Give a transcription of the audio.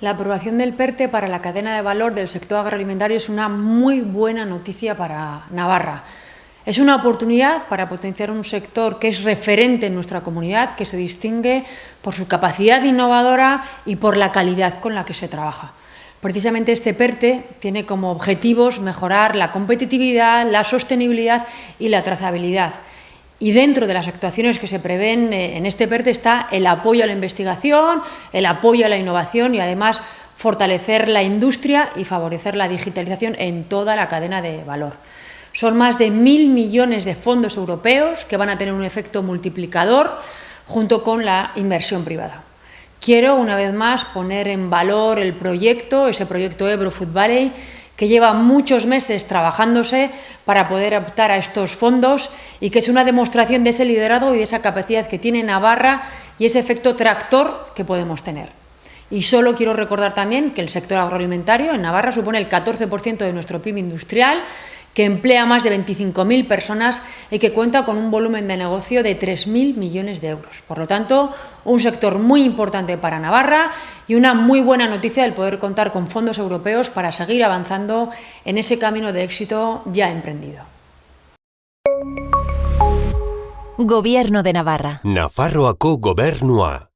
La aprobación del PERTE para la cadena de valor del sector agroalimentario es una muy buena noticia para Navarra. Es una oportunidad para potenciar un sector que es referente en nuestra comunidad, que se distingue por su capacidad innovadora y por la calidad con la que se trabaja. Precisamente este PERTE tiene como objetivos mejorar la competitividad, la sostenibilidad y la trazabilidad. Y dentro de las actuaciones que se prevén eh, en este PERTE está el apoyo a la investigación, el apoyo a la innovación y además fortalecer la industria y favorecer la digitalización en toda la cadena de valor. Son más de mil millones de fondos europeos que van a tener un efecto multiplicador junto con la inversión privada. Quiero, una vez más, poner en valor el proyecto, ese proyecto Ebro Food Valley, que lleva muchos meses trabajándose para poder optar a estos fondos y que es una demostración de ese liderazgo y de esa capacidad que tiene Navarra y ese efecto tractor que podemos tener. Y solo quiero recordar también que el sector agroalimentario en Navarra supone el 14% de nuestro PIB industrial que emplea más de 25.000 personas y que cuenta con un volumen de negocio de 3.000 millones de euros. Por lo tanto, un sector muy importante para Navarra y una muy buena noticia el poder contar con fondos europeos para seguir avanzando en ese camino de éxito ya emprendido. Gobierno de Navarra. Nafarroako gobernua.